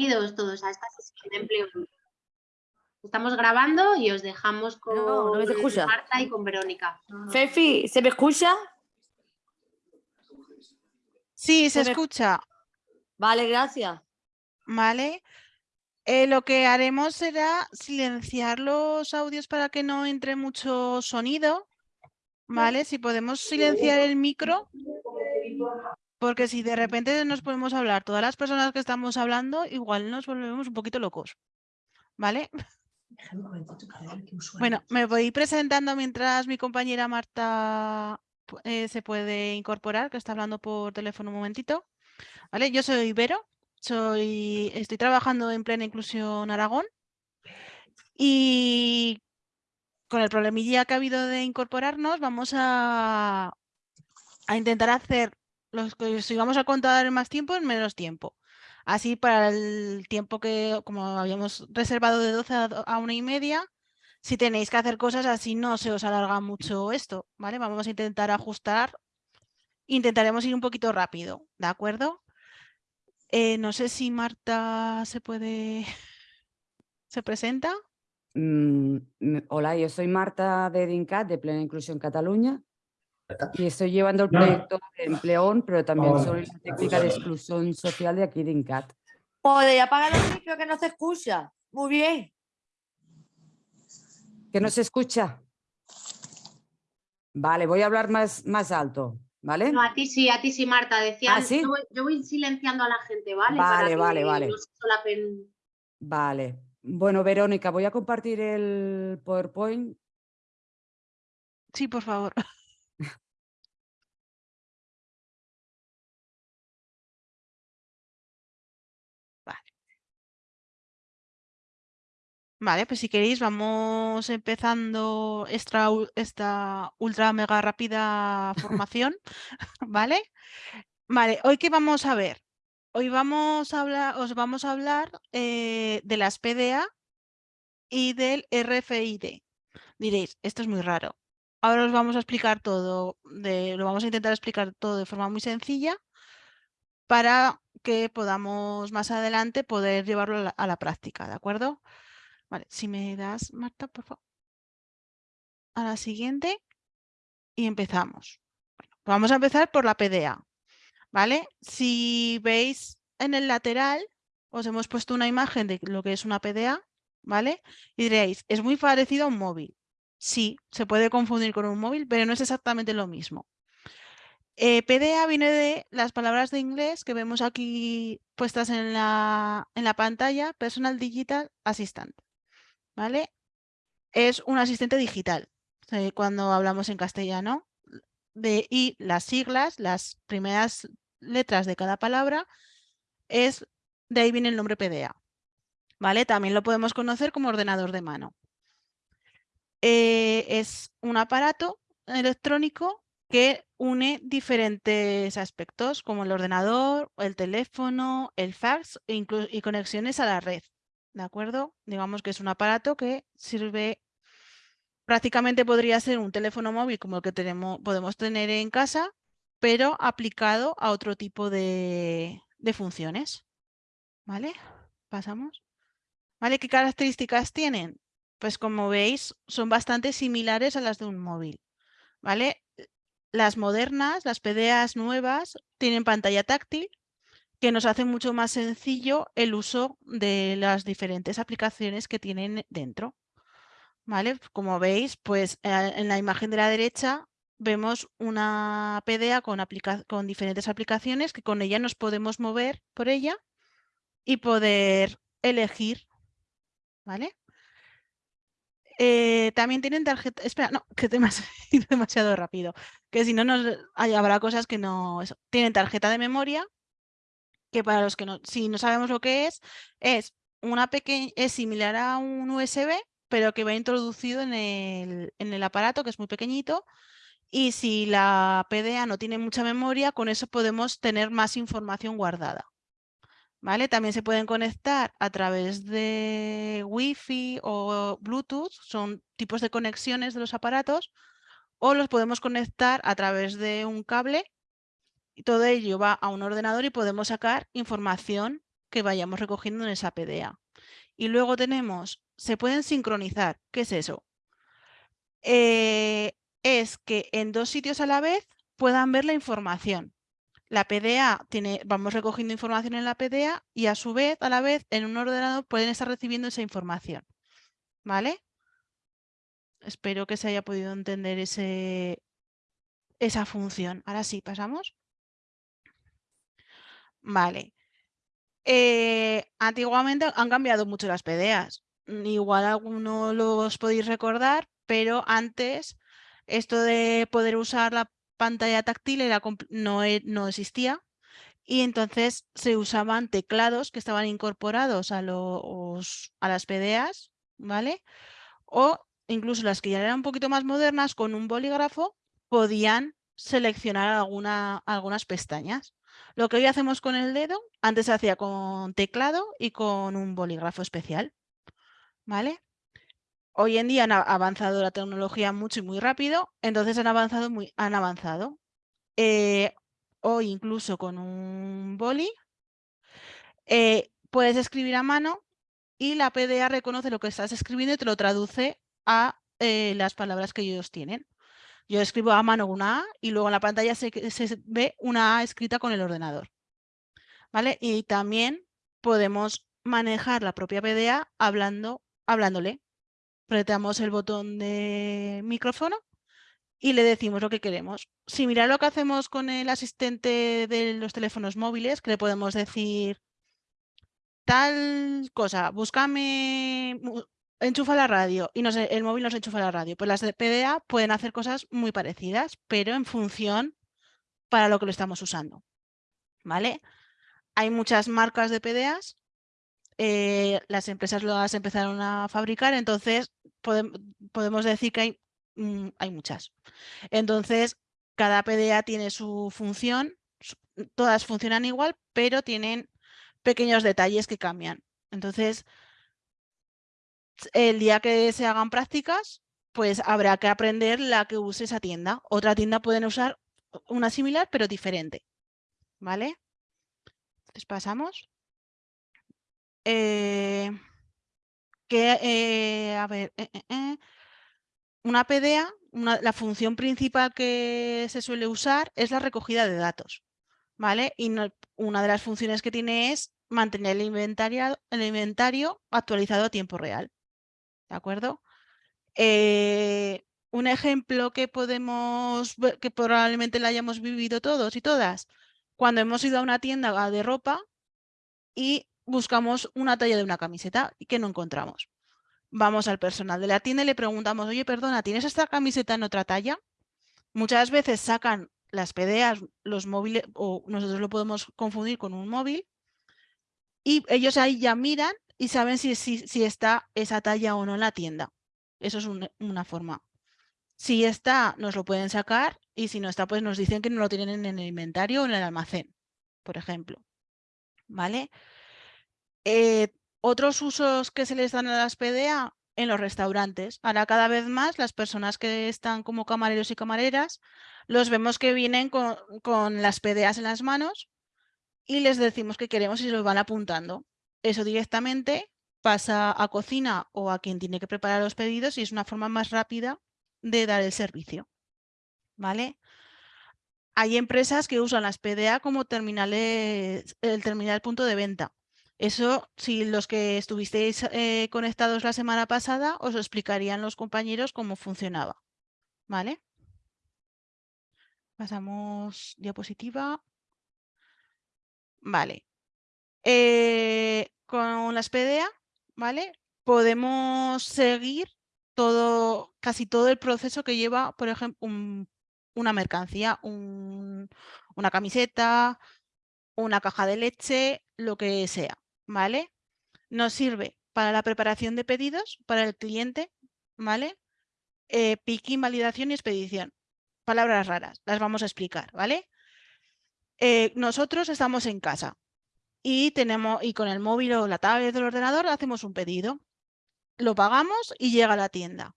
Bienvenidos todos a esta sesión de empleo. Estamos grabando y os dejamos con No, no me se escucha. Marta y con Verónica. Fefi, ¿se me escucha? Sí, se Se me- escucha, Vale, gracias. ¿vale? Eh, lo que haremos será silenciar los audios para que no entre mucho sonido, ¿vale? Si podemos silenciar el micro, porque si de repente nos podemos hablar todas las personas que estamos hablando, igual nos volvemos un poquito locos, ¿vale? Bueno, me voy presentando mientras mi compañera Marta eh, se puede incorporar, que está hablando por teléfono un momentito. ¿Vale? Yo soy Vero, soy, estoy trabajando en Plena Inclusión Aragón y con el problemilla que ha habido de incorporarnos vamos a, a intentar hacer los que si vamos a contar en más tiempo en menos tiempo. Así para el tiempo que, como habíamos reservado de 12 a, una y media, si tenéis que hacer cosas así no se os alarga mucho esto, ¿vale? Vamos a intentar ajustar, intentaremos ir un poquito rápido, ¿de acuerdo? Eh, no sé si Marta se puede, se presenta. Mm, hola, yo soy Marta de DINCAT, de Plena Inclusión Cataluña, y estoy llevando el proyecto de Empleón, pero también soy la técnica de exclusión social de aquí DINCAT. Joder, apaga el micro que no se escucha. Muy bien. ¿Que no se escucha? Vale, voy a hablar más, más alto, ¿vale? No, a ti sí, a ti sí, Marta. Decían, ¿Ah, sí? yo, voy, yo voy silenciando a la gente, ¿vale? Vale, Para vale, vale. no se solapen. Vale. Bueno, Verónica, voy a compartir el PowerPoint. Sí, por favor. Vale, pues si queréis vamos empezando esta, esta ultra mega rápida formación, ¿vale? Vale, hoy qué vamos a ver. Hoy vamos a hablar, os vamos a hablar eh, de las PDA y del RFID. Diréis, esto es muy raro. Ahora os vamos a explicar todo, de, lo vamos a intentar explicar todo de forma muy sencilla para que podamos más adelante poder llevarlo a la, a la práctica, ¿de acuerdo? Vale, si me das, Marta, por favor. A la siguiente y empezamos. Vamos a empezar por la PDA, ¿vale? Si veis en el lateral, os hemos puesto una imagen de lo que es una PDA, ¿vale? Y diréis, es muy parecido a un móvil. Sí, se puede confundir con un móvil, pero no es exactamente lo mismo. Eh, PDA viene de las palabras de inglés que vemos aquí puestas en la, en la pantalla, Personal Digital Assistant, ¿vale? Es un asistente digital, eh, cuando hablamos en castellano, de, y las siglas, las primeras letras de cada palabra, es, de ahí viene el nombre PDA, ¿vale? También lo podemos conocer como ordenador de mano. Eh, es un aparato electrónico que une diferentes aspectos como el ordenador, el teléfono, el fax e y conexiones a la red. ¿De acuerdo? Digamos que es un aparato que sirve, prácticamente podría ser un teléfono móvil como el que tenemos, podemos tener en casa, pero aplicado a otro tipo de, funciones. ¿Vale? Pasamos. ¿Vale? ¿Qué características tienen? Pues como veis, son bastante similares a las de un móvil. ¿Vale? Las modernas, las PDAs nuevas, tienen pantalla táctil que nos hace mucho más sencillo el uso de las diferentes aplicaciones que tienen dentro. ¿Vale? Como veis, pues eh, en la imagen de la derecha vemos una PDA con, aplica- con diferentes aplicaciones que con ella nos podemos mover por ella y poder elegir. ¿Vale? Eh, también tienen tarjeta. Espera, no, que ido demasiado rápido. Que si no, nos, hay- habrá cosas que no. Tienen tarjeta de memoria, que para los que no, si no sabemos lo que es, es una pequeña, es similar a un USB, pero que va introducido en el, en el aparato, que es muy pequeñito. Y si la PDA no tiene mucha memoria, con eso podemos tener más información guardada. ¿Vale? También se pueden conectar a través de Wi-Fi o Bluetooth, son tipos de conexiones de los aparatos, o los podemos conectar a través de un cable todo ello va a un ordenador y podemos sacar información que vayamos recogiendo en esa PDA. Y luego tenemos, se pueden sincronizar. ¿Qué es eso? Eh, es que en dos sitios a la vez puedan ver la información. La PDA tiene, vamos recogiendo información en la PDA y a su vez, a la vez, en un ordenador pueden estar recibiendo esa información. ¿Vale? Espero que se haya podido entender esa función. Ahora sí, pasamos. Vale. Eh, antiguamente han cambiado mucho las PDAs. Igual algunos los podéis recordar, pero antes esto de poder usar la pantalla táctil no, e, no existía y entonces se usaban teclados que estaban incorporados a, los, a las PDAs, ¿vale? O incluso las que ya eran un poquito más modernas, con un bolígrafo podían seleccionar alguna, algunas pestañas. Lo que hoy hacemos con el dedo, antes se hacía con teclado y con un bolígrafo especial. ¿Vale? Hoy en día han avanzado la tecnología mucho y muy rápido, entonces han avanzado. Muy, han avanzado. Eh, hoy incluso con un boli eh, puedes escribir a mano y la PDA reconoce lo que estás escribiendo y te lo traduce a eh, las palabras que ellos tienen. Yo escribo a mano una A y luego en la pantalla se, ve una A escrita con el ordenador. ¿Vale? Y también podemos manejar la propia PDA hablando, hablándole. Apretamos el botón de micrófono y le decimos lo que queremos. Similar a lo que hacemos con el asistente de los teléfonos móviles, que le podemos decir tal cosa, búscame enchufa la radio y el móvil nos enchufa la radio. Pues las de PDA pueden hacer cosas muy parecidas, pero en función para lo que lo estamos usando. ¿Vale? Hay muchas marcas de PDAs, eh, las empresas las empezaron a fabricar, entonces podemos decir que hay, mm, hay muchas. Entonces, cada PDA tiene su función, todas funcionan igual, pero tienen pequeños detalles que cambian. Entonces, el día que se hagan prácticas, pues habrá que aprender la que use esa tienda. Otra tienda pueden usar una similar, pero diferente. ¿Vale? Entonces pasamos. Eh, que, eh, a ver, eh, una PDA, la función principal que se suele usar es la recogida de datos. ¿Vale? Y una de las funciones que tiene es mantener el inventario, el inventario actualizado a tiempo real. ¿De acuerdo? Eh, un ejemplo que podemos, que probablemente la hayamos vivido todos y todas, cuando hemos ido a una tienda de ropa y buscamos una talla de una camiseta y que no encontramos. Vamos al personal de la tienda y le preguntamos, oye, perdona, ¿tienes esta camiseta en otra talla? Muchas veces sacan las PDAs, los móviles, o nosotros lo podemos confundir con un móvil, y ellos ahí ya miran y saben si, si, está esa talla o no en la tienda. Eso es una forma. Si está, nos lo pueden sacar y si no está, pues nos dicen que no lo tienen en el inventario o en el almacén, por ejemplo. ¿Vale? Eh, otros usos que se les dan a las PDA en los restaurantes. Ahora cada vez más las personas que están como camareros y camareras los vemos que vienen con, con las PDAs en las manos y les decimos que queremos y se los van apuntando eso directamente pasa a cocina o a quien tiene que preparar los pedidos y es una forma más rápida de dar el servicio. ¿Vale? Hay empresas que usan las PDA como terminales, el terminal punto de venta. Eso, si los que estuvisteis eh, conectados la semana pasada, os explicarían los compañeros cómo funcionaba. ¿Vale? Pasamos diapositiva. Vale. Eh, con las PDA, ¿vale? Podemos seguir todo, casi todo el proceso que lleva, por ejemplo, una mercancía, una camiseta, una caja de leche, lo que sea, ¿vale? Nos sirve para la preparación de pedidos, para el cliente, ¿vale? Eh, picking, validación y expedición. Palabras raras, las vamos a explicar, ¿vale? Eh, nosotros estamos en casa, y, tenemos, y con el móvil o la tablet del ordenador hacemos un pedido. Lo pagamos y llega a la tienda.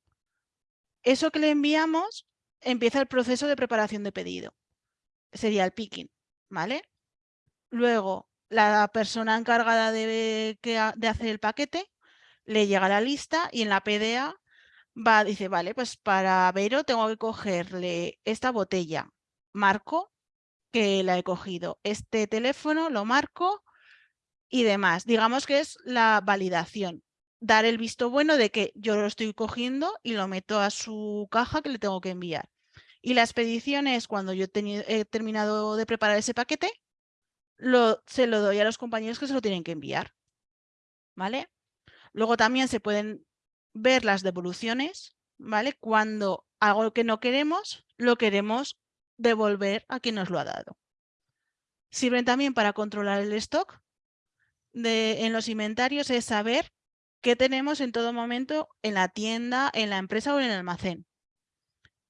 Eso que le enviamos empieza el proceso de preparación de pedido. Sería el picking, ¿vale? Luego, la persona encargada de, de hacer el paquete le llega la lista y en la PDA va, dice, vale, pues para Vero tengo que cogerle esta botella, marco que la he cogido, este teléfono lo marco y demás. Digamos que es la validación, dar el visto bueno de que yo lo estoy cogiendo y lo meto a su caja que le tengo que enviar. Y la expedición cuando yo he, he terminado de preparar ese paquete, lo, se lo doy a los compañeros que se lo tienen que enviar. ¿Vale? Luego también se pueden ver las devoluciones, ¿vale? Cuando algo que no queremos, lo queremos devolver a quien nos lo ha dado. Sirven también para controlar el stock en los inventarios, es saber qué tenemos en todo momento en la tienda, en la empresa o en el almacén.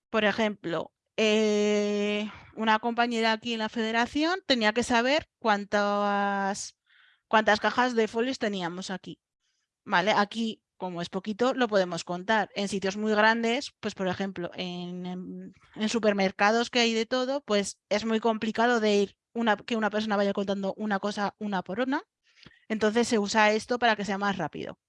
Por ejemplo, eh, una compañera aquí en la federación tenía que saber cuántas, cuántas cajas de folios teníamos aquí. ¿Vale? Aquí, como es poquito, lo podemos contar. En sitios muy grandes, pues por ejemplo, en, en- supermercados que hay de todo, pues es muy complicado de ir que una persona vaya contando una cosa una por una. Entonces se usa esto para que sea más rápido.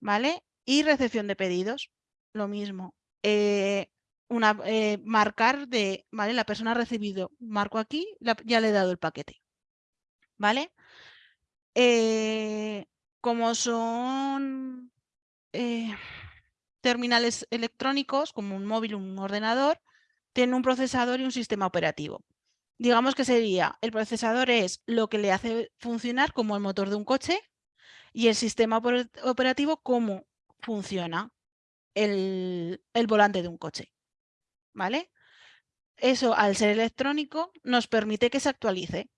¿Vale? Y recepción de pedidos, lo mismo. Eh, una, eh, marcar de, ¿vale? La persona ha recibido, marco aquí, ya le he dado el paquete. ¿Vale? Eh, como son terminales electrónicos, como un móvil un ordenador, tienen un procesador y un sistema operativo. Digamos que sería, el procesador es lo que le hace funcionar como el motor de un coche y el sistema oper- operativo cómo funciona el, el volante de un coche. ¿Vale? Eso, al ser electrónico, nos permite que se actualice.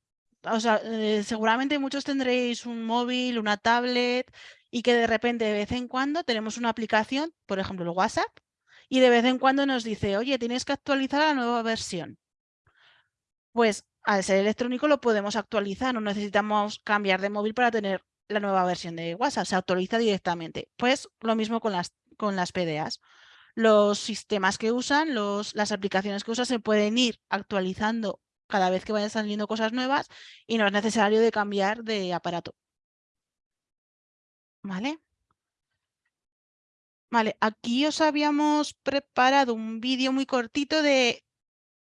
O sea, eh, seguramente muchos tendréis un móvil, una tablet y que de repente de vez en cuando tenemos una aplicación, por ejemplo el WhatsApp, y de vez en cuando nos dice, oye, tienes que actualizar la nueva versión. Pues al ser electrónico lo podemos actualizar, no necesitamos cambiar de móvil para tener la nueva versión de WhatsApp, se actualiza directamente. Pues lo mismo con las, con las PDAs. Los sistemas que usan, los, las aplicaciones que usan se pueden ir actualizando cada vez que vayan saliendo cosas nuevas y no es necesario de cambiar de aparato. ¿Vale? Vale, aquí os habíamos preparado un vídeo muy cortito de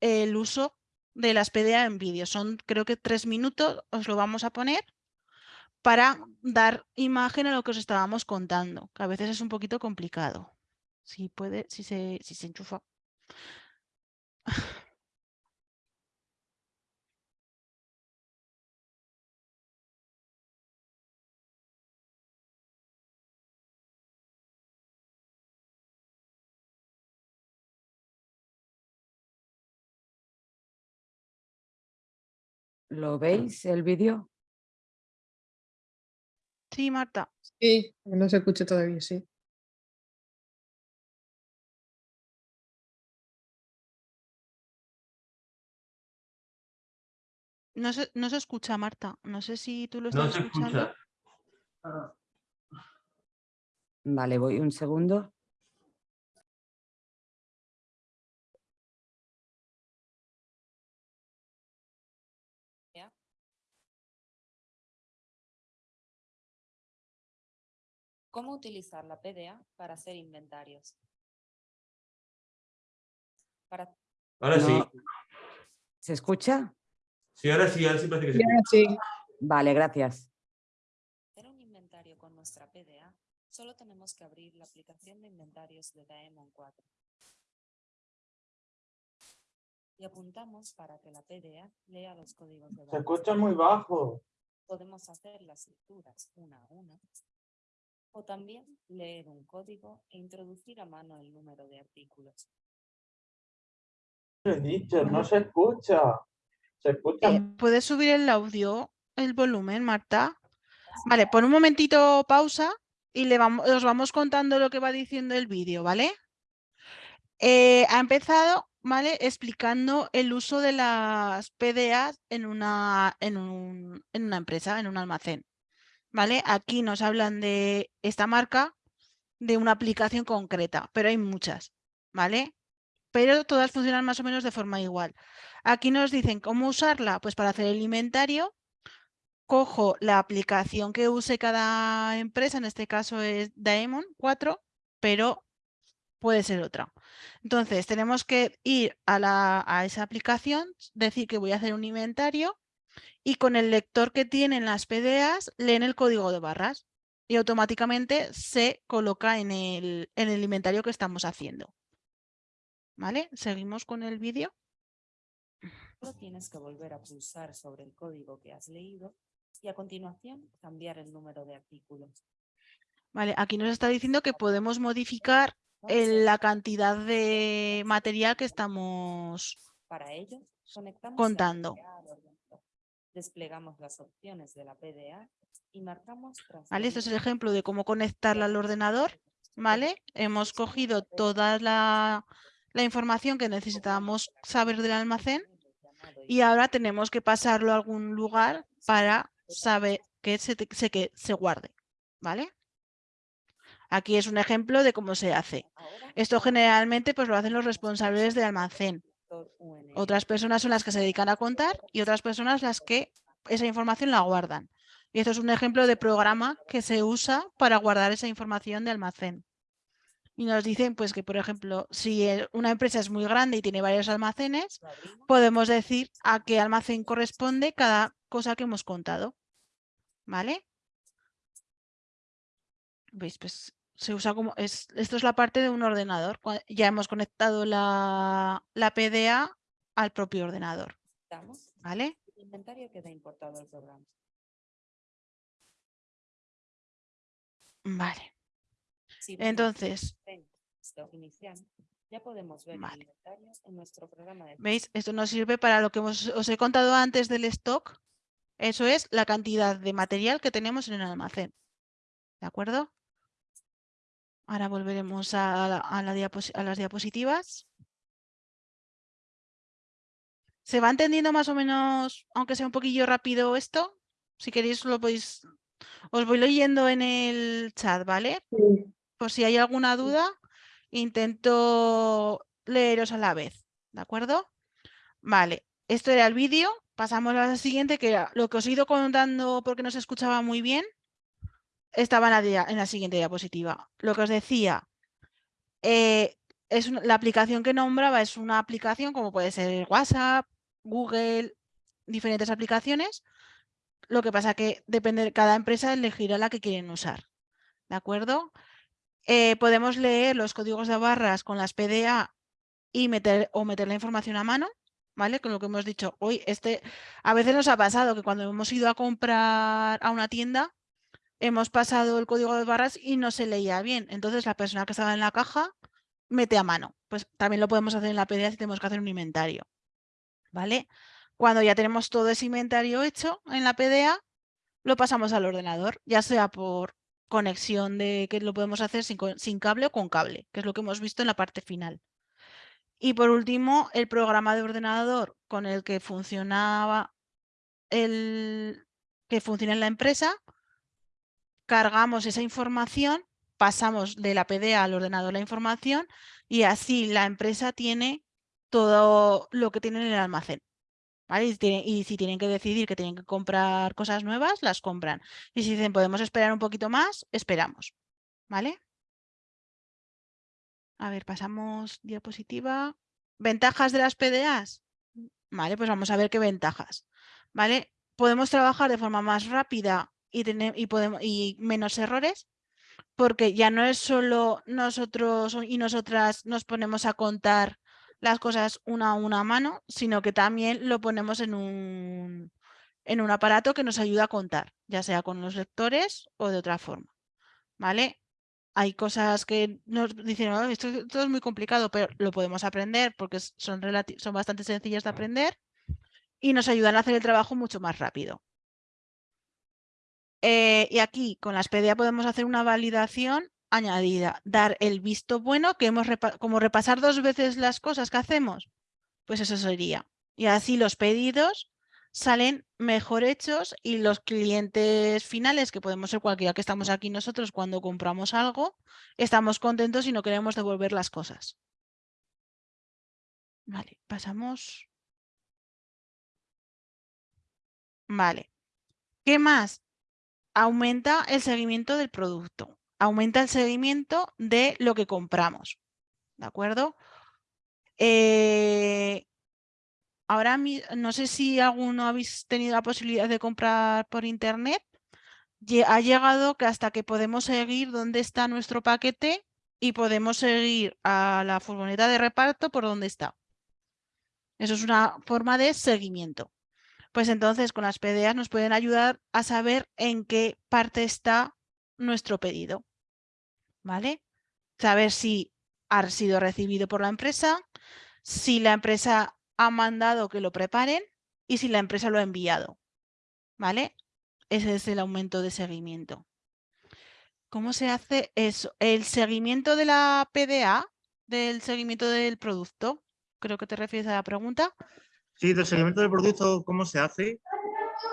el uso de las PDA en vídeo. Son creo que tres minutos, os lo vamos a poner para dar imagen a lo que os estábamos contando, que a veces es un poquito complicado. Si puede, si se, si se enchufa. ¿Lo veis el vídeo? Sí, Marta. Sí, no se escucha todavía, sí. No se, no se escucha, Marta. No sé si tú lo No estás se escuchando. escucha. Vale, voy un segundo. ¿Cómo utilizar la PDA para hacer inventarios? Para Ahora sí. ¿Se escucha? Sí, ahora sí, ahora sí parece que sí. Y ahora sí, Vale, gracias. hacer un inventario con nuestra PDA, solo tenemos que abrir la aplicación de inventarios de Daemon 4. Y apuntamos para que la PDA lea los códigos de Se barras. escucha muy bajo. Podemos hacer las lecturas una a una. O también leer un código e introducir a mano el número de artículos. He dicho, no se escucha. Se escucha. Eh, ¿Puedes subir el audio, el volumen, Marta? Vale, pon un momentito pausa y le vamos, os vamos contando lo que va diciendo el vídeo, ¿vale? Eh, ha empezado, ¿vale? Explicando el uso de las PDAs en una, en, un- en una empresa, en un almacén, ¿vale? Aquí nos hablan de esta marca, de una aplicación concreta, pero hay muchas, ¿vale? Pero todas funcionan más o menos de forma igual. Aquí nos dicen cómo usarla, pues para hacer el inventario, cojo la aplicación que use cada empresa, en este caso es Daemon 4, pero puede ser otra. Entonces, tenemos que ir a, la, a esa aplicación, decir que voy a hacer un inventario y con el lector que tienen las PDAs leen el código de barras y automáticamente se coloca en el, en el inventario que estamos haciendo. ¿Vale? Seguimos con el vídeo. Tienes que volver a pulsar sobre el código que has leído y a continuación cambiar el número de artículos. Vale, aquí nos está diciendo que podemos modificar el- la cantidad de material que estamos Para ello, conectamos la contando. Desplegamos las opciones de la PDA y marcamos ¿Vale? Este es el ejemplo de cómo conectarla al ordenador. de ¿Vale? Hemos cogido toda la, la información que necesitábamos saber del almacén y ahora tenemos que pasarlo a algún lugar para saber que se, se, que se guarde. ¿Vale? Aquí es un ejemplo de cómo se hace. Esto generalmente pues lo hacen los responsables de almacén. Otras personas son las que se dedican a contar y otras personas las que esa información la guardan. Y esto es un ejemplo de programa que se usa para guardar esa información de almacén. Y nos dicen pues que, por ejemplo, si una empresa es muy grande y tiene varios almacenes, podemos decir a qué almacén corresponde cada cosa que hemos contado. ¿Vale? ¿Veis? Pues se usa como... Es, esto es la parte de un ordenador. Ya hemos conectado la, la PDA al propio ordenador. ¿Vale? el inventario queda importado al programa. Vale. Entonces, inicial, ya podemos ver Vale. el inventario en nuestro programa de ¿veis? Esto nos sirve para lo que hemos- os he contado antes del stock. Eso es la cantidad de material que tenemos en el almacén. ¿De acuerdo? Ahora volveremos a, la- a la diapos- a las diapositivas. ¿Se va entendiendo más o menos, aunque sea un poquillo rápido esto? Si queréis lo podéis... Os voy leyendo en el chat, ¿vale? Sí. Por si hay alguna duda, intento leeros a la vez, ¿de acuerdo? Vale, esto era el vídeo. Pasamos a la siguiente, que era lo que os he ido contando porque no se escuchaba muy bien. Estaba en la, en la siguiente diapositiva. Lo que os decía, eh, es la aplicación que nombraba es una aplicación como puede ser WhatsApp, Google, diferentes aplicaciones. Lo que pasa que depende, cada empresa elegirá la que quieren usar. ¿De acuerdo? Eh, podemos leer los códigos de barras con las PDA y meter o meter la información a mano, ¿vale? Con lo que hemos dicho hoy, este, a veces nos ha pasado que cuando hemos ido a comprar a una tienda, hemos pasado el código de barras y no se leía bien. Entonces la persona que estaba en la caja mete a mano. Pues también lo podemos hacer en la PDA si tenemos que hacer un inventario, ¿vale? Cuando ya tenemos todo ese inventario hecho en la PDA, lo pasamos al ordenador, ya sea por conexión de que lo podemos hacer sin, sin cable o con cable, que es lo que hemos visto en la parte final. Y por último, el programa de ordenador con el que funcionaba el que funciona en la empresa, cargamos esa información, pasamos de la PDA al ordenador la información y así la empresa tiene todo lo que tiene en el almacén. ¿vale? Y, si tienen que decidir que tienen que comprar cosas nuevas, las compran. Y si dicen podemos esperar un poquito más, esperamos. ¿Vale? A ver, pasamos diapositiva. ¿Ventajas de las PDAs? Vale, pues vamos a ver qué ventajas. ¿Vale? Podemos trabajar de forma más rápida y, podemos, y menos errores, porque ya no es solo nosotros y nosotras nos ponemos a contar las cosas una a una a mano, sino que también lo ponemos en un, en un aparato que nos ayuda a contar, ya sea con los lectores o de otra forma. ¿Vale? Hay cosas que nos dicen, "Oh, esto, es muy complicado, pero lo podemos aprender porque son, son bastante sencillas de aprender y nos ayudan a hacer el trabajo mucho más rápido. Eh, y aquí con las PDA podemos hacer una validación añadida, dar el visto bueno, que hemos repa- como repasar dos veces las cosas que hacemos, pues eso sería. Y así los pedidos salen mejor hechos y los clientes finales, que podemos ser cualquiera que estamos aquí nosotros cuando compramos algo, estamos contentos y no queremos devolver las cosas. Vale, pasamos. Vale. ¿Qué más? Aumenta el seguimiento del producto, aumenta el seguimiento de lo que compramos. ¿De acuerdo? Eh, ahora no sé si alguno habéis tenido la posibilidad de comprar por internet. Ha llegado que hasta que podemos seguir dónde está nuestro paquete y podemos seguir a la furgoneta de reparto por dónde está. Eso es una forma de seguimiento. Pues entonces con las PDAs nos pueden ayudar a saber en qué parte está nuestro pedido. ¿Vale? Saber si ha sido recibido por la empresa, si la empresa ha mandado que lo preparen y si la empresa lo ha enviado. ¿Vale? Ese es el aumento de seguimiento. ¿Cómo se hace eso? El seguimiento de la PDA, del seguimiento del producto, creo que te refieres a la pregunta, Sí, del seguimiento del producto, ¿cómo se hace?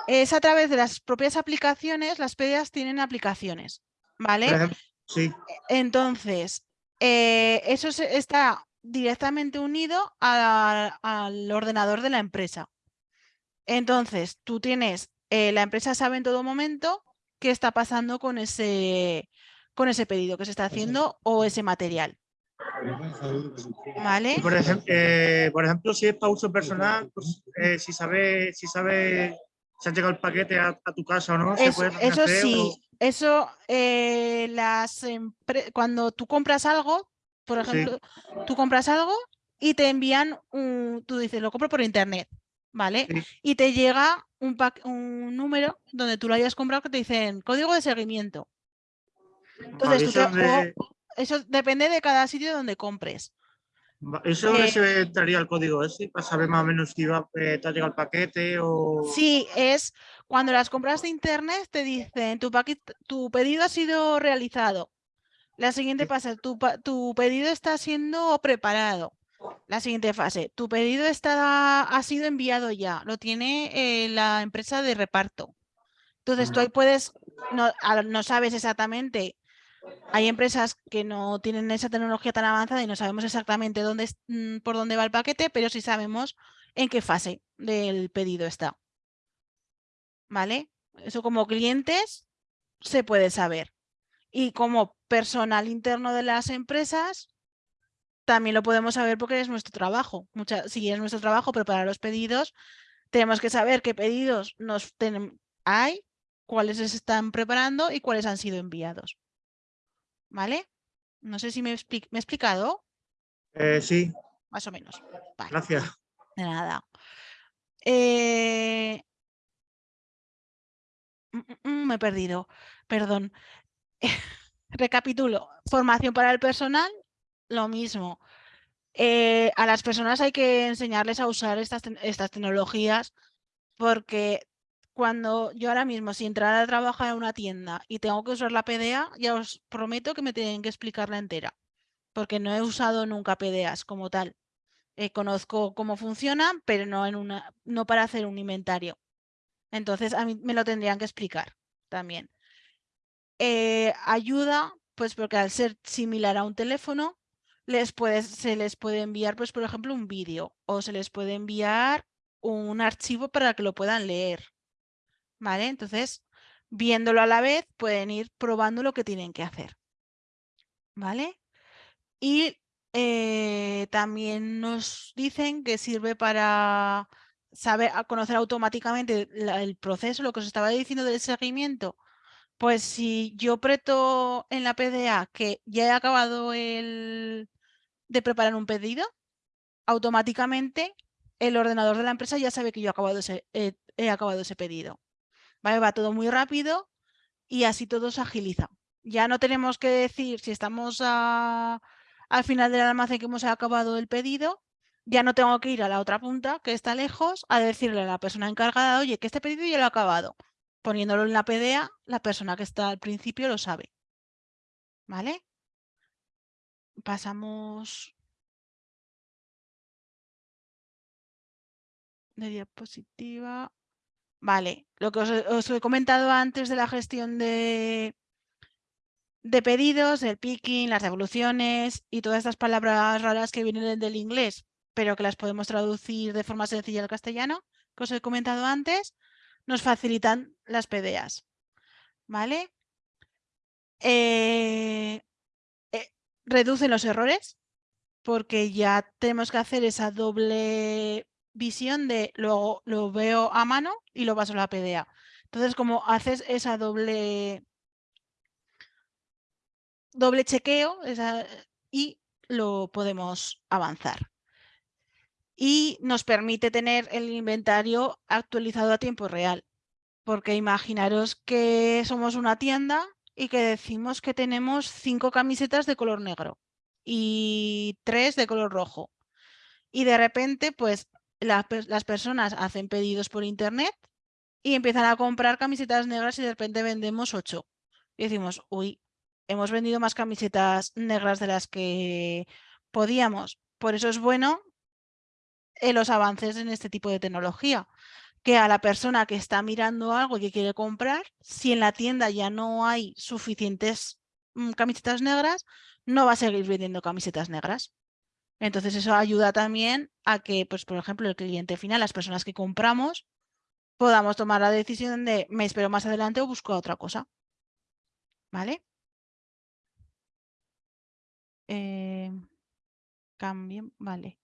es a través de las propias aplicaciones, las PDAs tienen aplicaciones, ¿vale? Ejemplo, sí, Entonces, eh, eso está directamente unido a- al ordenador de la empresa. Entonces, tú tienes, eh, la empresa sabe en todo momento qué está pasando con ese, con ese pedido que se está haciendo o ese material. ¿Vale? por, ejem- eh, por ejemplo, si es para uso personal, pues, eh, si sabe, si sabe si ha llegado el paquete a, a tu casa o no, se Eso, puede eso sí, o- eso eh, las cuando tú compras algo, por Sí. ejemplo, tú compras algo y te envían un, tú dices, lo compro por internet, ¿vale? Sí. Y te llega un, número donde tú lo hayas comprado que te dicen código de seguimiento. Entonces, tú te- o- eso depende de cada sitio donde compres. eso eh, se entraría el código ese, para saber más o menos si va, eh, te ha llegado el paquete o... Sí, es cuando las compras de internet te dicen tu, paquet- tu pedido ha sido realizado. La siguiente fase, tu, tu pedido está siendo preparado. La siguiente fase, tu pedido está, ha sido enviado ya, lo tiene eh, la empresa de reparto. Entonces tú ahí puedes, no, no sabes exactamente, hay empresas que no tienen esa tecnología tan avanzada y no sabemos exactamente mm, por dónde va el paquete, pero sí sabemos en qué fase del pedido está. ¿Vale? Eso como clientes se puede saber. Y como personal interno de las empresas, también lo podemos saber porque es nuestro trabajo. Mucha, sí, es nuestro trabajo preparar los pedidos. Tenemos que saber qué pedidos nos hay, cuáles se están preparando y cuáles han sido enviados. ¿Vale? No sé si me, expli- me he explicado, Eh, sí, más o menos. Vale. gracias. De nada. Eh, mm, mm, mm, Me he perdido, perdón. Recapitulo. Formación para el personal, lo mismo. Eh, a las personas hay que enseñarles a usar estas, estas tecnologías porque cuando yo ahora mismo, si entrara a trabajar en una tienda y tengo que usar la PDA, ya os prometo que me tienen que explicarla entera, porque no he usado nunca PDAs como tal. Eh, conozco cómo funcionan, pero no, en una, no para hacer un inventario. Entonces, a mí me lo tendrían que explicar también. Eh, ayuda, pues porque al ser similar a un teléfono, se les puede enviar, pues por ejemplo, un vídeo o se les puede enviar un archivo para que lo puedan leer. ¿Vale? Entonces, viéndolo a la vez, pueden ir probando lo que tienen que hacer. ¿Vale? Y eh, también nos dicen que sirve para saber, conocer automáticamente el proceso, lo que os estaba diciendo del seguimiento. Pues si yo preto en la PDA que ya he acabado el, de preparar un pedido, automáticamente el ordenador de la empresa ya sabe que yo he acabado ese, he acabado ese pedido. ¿Vale? Va todo muy rápido y así todo se agiliza. Ya no tenemos que decir si estamos a- al final del almacén que hemos acabado el pedido, ya no tengo que ir a la otra punta que está lejos a decirle a la persona encargada, oye, que este pedido ya lo he acabado. Poniéndolo en la PDA, la persona que está al principio lo sabe. ¿Vale? Pasamos de diapositiva. Vale, lo que os, he- comentado antes de la gestión de, de pedidos, el picking, las devoluciones y todas estas palabras raras que vienen del inglés, pero que las podemos traducir de forma sencilla al castellano, que os he comentado antes, nos facilitan las PDAs. ¿Vale? Eh, eh, reducen los errores porque ya tenemos que hacer esa doble visión de luego lo veo a mano y lo paso a la PDA. Entonces, como haces esa doble doble chequeo y lo podemos avanzar. Y nos permite tener el inventario actualizado a tiempo real. Porque imaginaros que somos una tienda y que decimos que tenemos cinco camisetas de color negro y tres de color rojo. Y de repente, pues las personas hacen pedidos por internet y empiezan a comprar camisetas negras y de repente vendemos ocho. Y decimos, uy, hemos vendido más camisetas negras de las que podíamos. Por eso es bueno eh, los avances en este tipo de tecnología. Que a la persona que está mirando algo y que quiere comprar, si en la tienda ya no hay suficientes mm, camisetas negras, no va a seguir vendiendo camisetas negras. Entonces eso ayuda también a que, pues, por ejemplo, el cliente final, las personas que compramos, podamos tomar la decisión de me espero más adelante o busco otra cosa. ¿Vale? Eh, cambien, vale.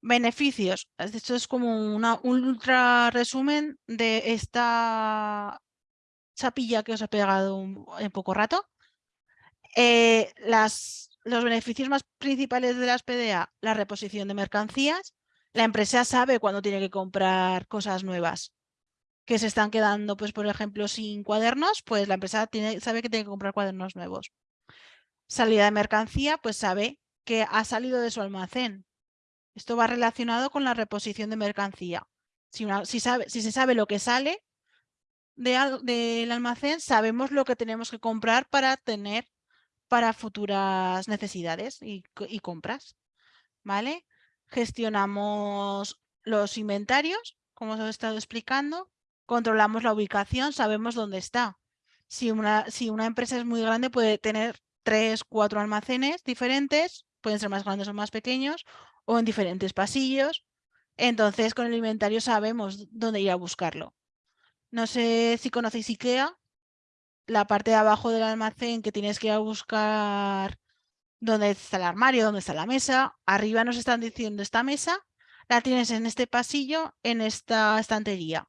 Beneficios. Esto es como una, un ultra resumen de esta chapilla que os he pegado en poco rato. Eh, las, los beneficios más principales de las PDA, la reposición de mercancías. La empresa sabe cuándo tiene que comprar cosas nuevas que se están quedando, pues por ejemplo, sin cuadernos, pues la empresa sabe que tiene que comprar cuadernos nuevos. Salida de mercancía, pues sabe que ha salido de su almacén. Esto va relacionado con la reposición de mercancía. Si, se sabe lo que sale de al- del almacén, sabemos lo que tenemos que comprar para tener para futuras necesidades y, co- y compras. ¿Vale? Gestionamos los inventarios, como os he estado explicando. Controlamos la ubicación, sabemos dónde está. Si una, si una empresa es muy grande, puede tener tres, cuatro almacenes diferentes, pueden ser más grandes o más pequeños, o en diferentes pasillos. Entonces, con el inventario sabemos dónde ir a buscarlo. No sé si conocéis IKEA, la parte de abajo del almacén que tienes que ir a buscar dónde está el armario, dónde está la mesa. Arriba nos están diciendo esta mesa, la tienes en este pasillo, en esta estantería.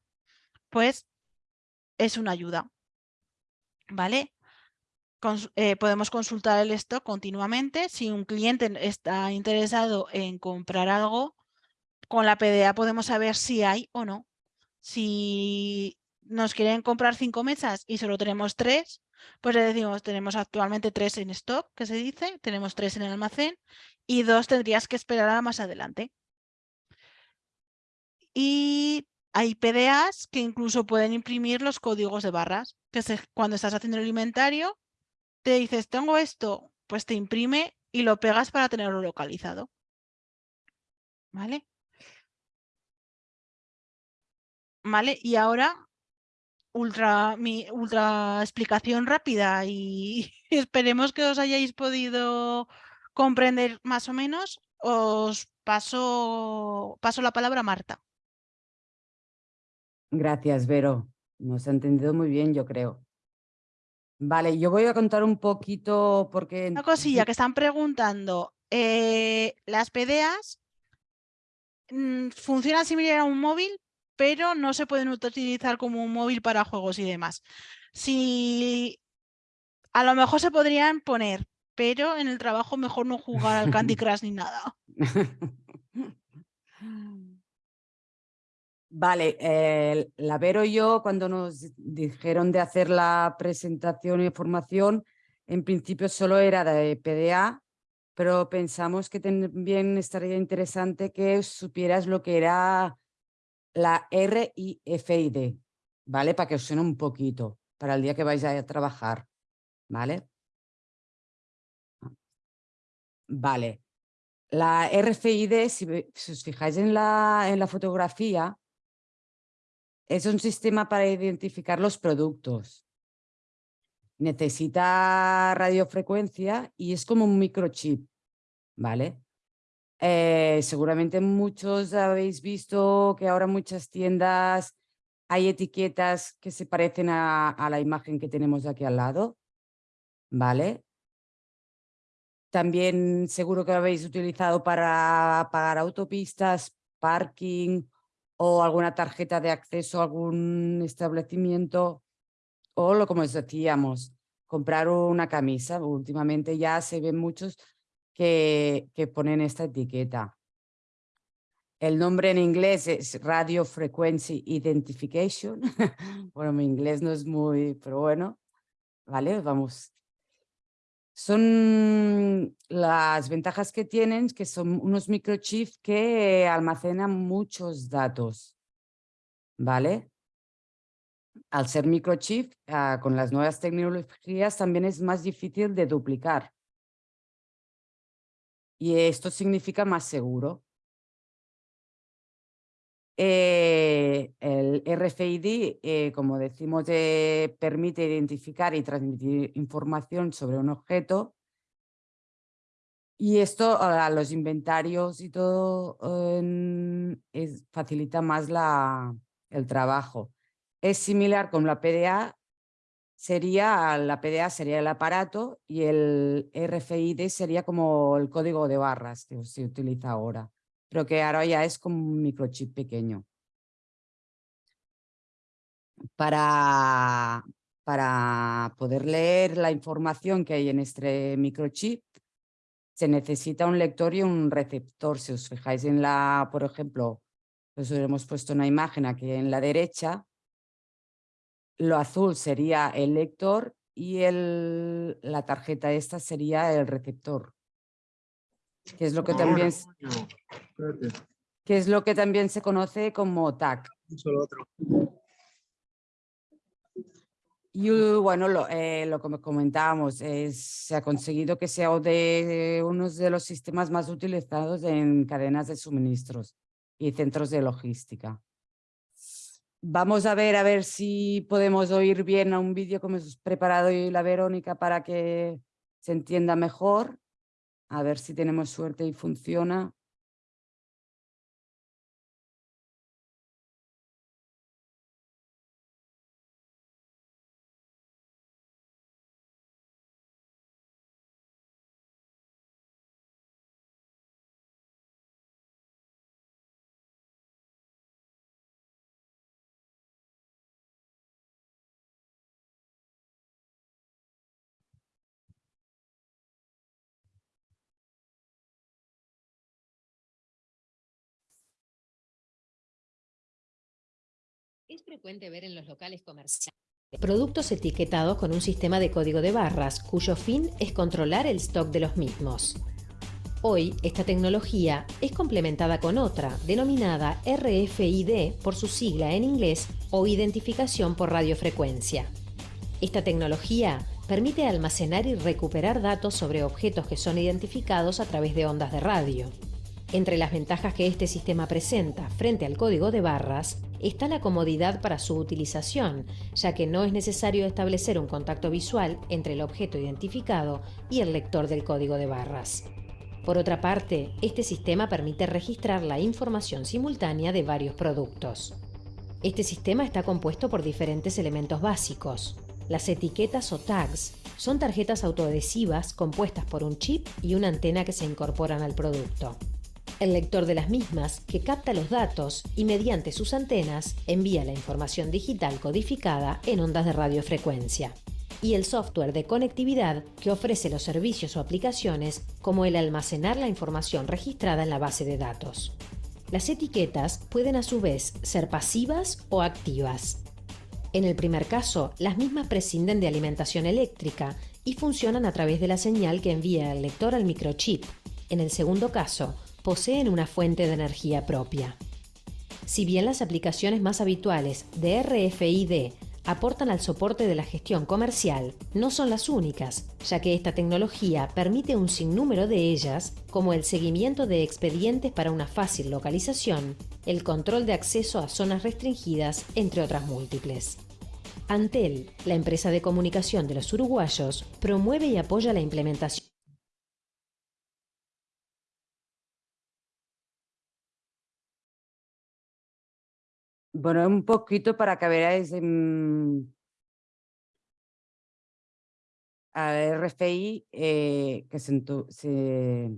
Pues es una ayuda. ¿Vale? Eh, podemos consultar el stock continuamente. Si un cliente está interesado en comprar algo, con la PDA podemos saber si hay o no. Si nos quieren comprar cinco mesas y solo tenemos tres, pues le decimos, tenemos actualmente tres en stock, que se dice, tenemos tres en el almacén y dos tendrías que esperar a más adelante. Y hay PDAs que incluso pueden imprimir los códigos de barras, que cuando estás haciendo el inventario, te dices, tengo esto, pues te imprime y lo pegas para tenerlo localizado. ¿Vale? ¿Vale? Y ahora, ultra, mi ultra explicación rápida y esperemos que os hayáis podido comprender más o menos. Os paso, paso la palabra a Marta. Gracias, Vero. Nos ha entendido muy bien, yo creo. Vale, yo voy a contar un poquito porque... Una cosilla que están preguntando. eh, las PDAs mm, funcionan similar a un móvil, pero no se pueden utilizar como un móvil para juegos y demás. Si a lo mejor se podrían poner, pero en el trabajo mejor no jugar al Candy Crush ni nada. Vale, eh, la Vero y yo cuando nos dijeron de hacer la presentación y formación, en principio solo era de PDA, pero pensamos que también estaría interesante que supieras lo que era la RIFID, ¿vale? Para que os suene un poquito, para el día que vais a trabajar, ¿vale? Vale. La RFID, si, os fijáis en la, en la fotografía, es un sistema para identificar los productos. Necesita radiofrecuencia y es como un microchip, ¿vale? Eh, seguramente muchos habéis visto que ahora muchas tiendas hay etiquetas que se parecen a, la imagen que tenemos aquí al lado, ¿vale? También seguro que lo habéis utilizado para pagar autopistas, parking o alguna tarjeta de acceso a algún establecimiento o lo como os decíamos, comprar una camisa. Últimamente ya se ven muchos que, ponen esta etiqueta. El nombre en inglés es Radio Frequency Identification. bueno, mi inglés no es muy, pero bueno, vale, vamos. Son las ventajas que tienen, que son unos microchips que almacenan muchos datos, ¿vale? Al ser microchip, ah, con las nuevas tecnologías también es más difícil de duplicar. Y esto significa más seguro. Eh, el RFID, eh, como decimos, eh, permite identificar y transmitir información sobre un objeto. Y esto a los inventarios y todo facilita más la, el trabajo. Es similar con la PDA, sería, la PDA sería el aparato y el RFID sería como el código de barras que se utiliza ahora pero que ahora ya es como un microchip pequeño. Para, para poder leer la información que hay en este microchip, se necesita un lector y un receptor. Si os fijáis en la, por ejemplo, os hemos puesto una imagen aquí en la derecha, lo azul sería el lector y el, la tarjeta esta sería el receptor que es lo que también que es lo que también se conoce como TAC. Y bueno, lo, eh, lo que comentábamos, es, se ha conseguido que sea de uno de los sistemas más utilizados en cadenas de suministros y centros de logística. Vamos a ver a ver si podemos oír bien a un vídeo que hemos preparado hoy la Verónica para que se entienda mejor. A ver si tenemos suerte y funciona. Es frecuente ver en los locales comerciales productos etiquetados con un sistema de código de barras cuyo fin es controlar el stock de los mismos. Hoy, esta tecnología es complementada con otra, denominada RFID por su sigla en inglés o identificación por radiofrecuencia. Esta tecnología permite almacenar y recuperar datos sobre objetos que son identificados a través de ondas de radio. Entre las ventajas que este sistema presenta frente al código de barras está la comodidad para su utilización, ya que no es necesario establecer un contacto visual entre el objeto identificado y el lector del código de barras. Por otra parte, este sistema permite registrar la información simultánea de varios productos. Este sistema está compuesto por diferentes elementos básicos. Las etiquetas o tags son tarjetas autoadhesivas compuestas por un chip y una antena que se incorporan al producto el lector de las mismas que capta los datos y mediante sus antenas envía la información digital codificada en ondas de radiofrecuencia y el software de conectividad que ofrece los servicios o aplicaciones como el almacenar la información registrada en la base de datos. Las etiquetas pueden a su vez ser pasivas o activas. En el primer caso, las mismas prescinden de alimentación eléctrica y funcionan a través de la señal que envía el lector al microchip. En el segundo caso, poseen una fuente de energía propia. Si bien las aplicaciones más habituales de RFID aportan al soporte de la gestión comercial, no son las únicas, ya que esta tecnología permite un sinnúmero de ellas, como el seguimiento de expedientes para una fácil localización, el control de acceso a zonas restringidas, entre otras múltiples. Antel, la empresa de comunicación de los uruguayos, promueve y apoya la implementación Bueno, un poquito para que veáis en- al RFI eh, que se,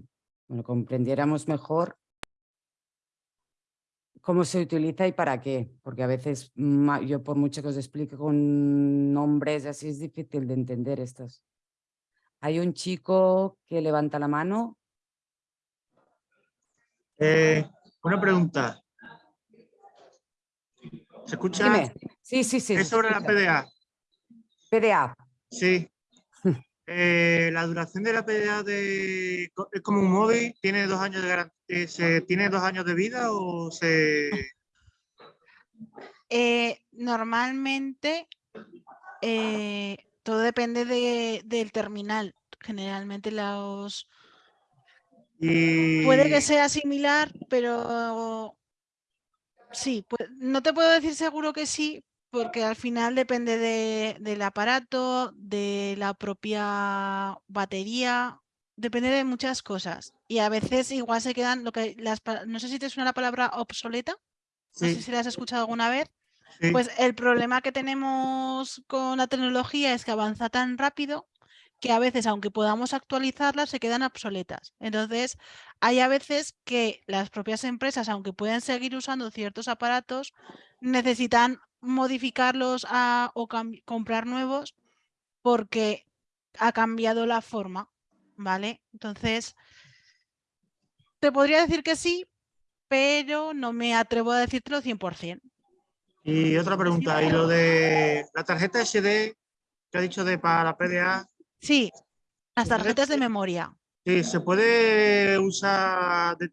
comprendiéramos mejor cómo se utiliza y para qué, porque a veces yo por mucho que os explique con nombres así es difícil de entender estas. Hay un chico que levanta la mano. Eh, una pregunta. ¿Se escucha? Dime. Sí, sí, sí. Es sobre la. PDA. PDA. Sí. Eh, la duración de la PDA de, es como un móvil, tiene dos años de garantía, se tiene dos años de vida o se Eh, normalmente eh, todo depende de- del terminal. Generalmente los y puede que sea similar, pero sí, pu- no te puedo decir seguro que sí, porque al final depende de- del aparato, de la propia batería, depende de muchas cosas. Y a veces igual se quedan lo que las no sé si te suena la palabra obsoleta. No sé si la has escuchado alguna vez. sí. Pues el problema que tenemos con la tecnología es que avanza tan rápido que a veces, aunque podamos actualizarlas, se quedan obsoletas. Entonces, hay a veces que las propias empresas, aunque pueden seguir usando ciertos aparatos, necesitan modificarlos a- o comprar nuevos porque ha cambiado la forma, ¿vale? Entonces, te podría decir que sí, pero no me atrevo a decírtelo 100%. Y otra pregunta, y lo de la tarjeta SD que ha dicho de para la PDA, Sí, las tarjetas de sí. memoria. sí, se puede usar de,